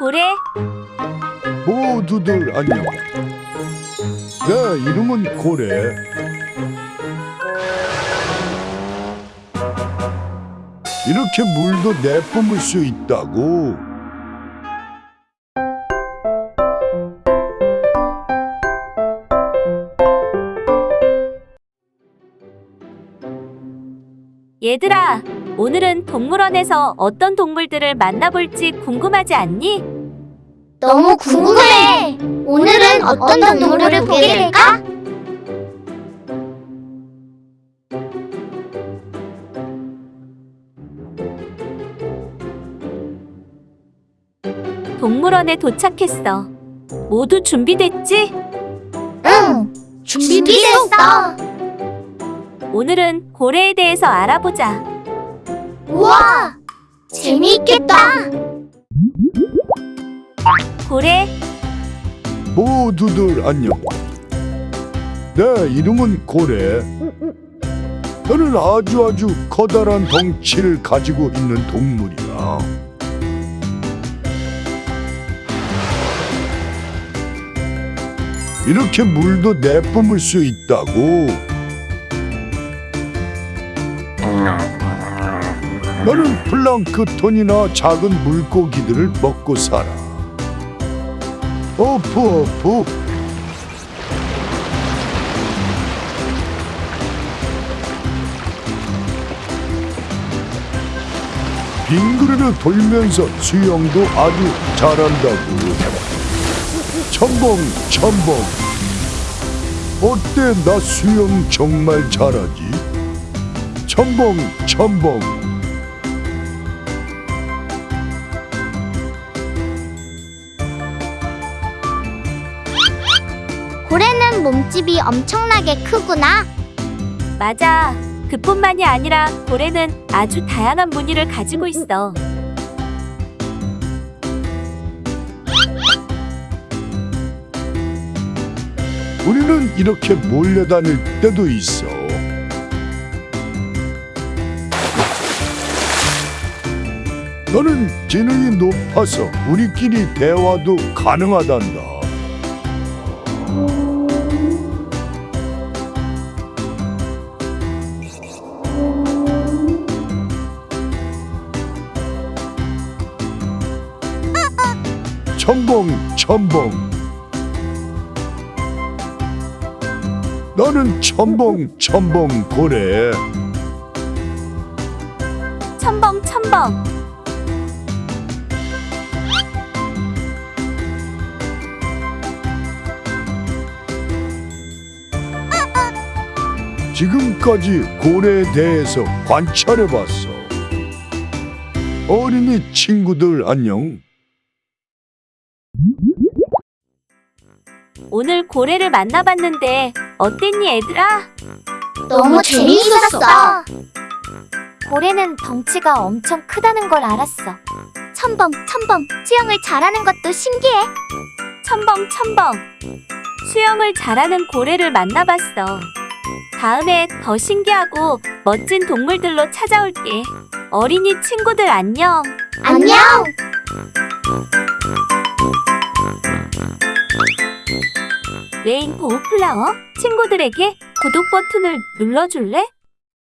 고래, 모두들 안녕. 내 이름은 고래. 이렇게 물도 내뿜을 수 있다고. 얘들아, 오늘은 동물원에서 어떤 동물들을 만나볼지 궁금하지 않니? 너무 궁금해. 오늘은 어떤 동물을 보게 될까? 동물원에 도착했어. 모두 준비됐지? 응. 준비됐어. 오늘은 고래에 대해서 알아보자. 우와. 재미있겠다. 고래, 모두들 안녕. 내 이름은 고래. 나는 아주 아주 커다란 덩치를 가지고 있는 동물이야. 이렇게 물도 내뿜을 수 있다고. 나는 플랑크톤이나 작은 물고기들을 먹고 살아. 어프 어프. 빙그르르 돌면서 수영도 아주 잘한다고. 첨벙 첨벙 어때? 나 수영 정말 잘하지? 첨벙 첨벙 고래는 몸집이 엄청나게 크구나. 맞아. 그뿐만이 아니라 고래는 아주 다양한 무늬를 가지고 있어. 우리는 이렇게 몰려다닐 때도 있어. 너는 지능이 높아서 우리끼리 대화도 가능하단다. 첨벙 첨벙 나는 첨벙 첨벙 고래 첨벙 첨벙. 지금까지 고래에 대해서 관찰해봤어. 어린이 친구들 안녕 오늘 고래를 만나봤는데 어땠니 얘들아? 너무 재미있었어. 고래는 덩치가 엄청 크다는 걸 알았어. 첨벙 첨벙 수영을 잘하는 것도 신기해. 첨벙 첨벙. 수영을 잘하는 고래를 만나봤어. 다음에 더 신기하고 멋진 동물들로 찾아올게. 어린이 친구들 안녕. 안녕. 레인보우 플라워 친구들에게 구독 버튼을 눌러줄래?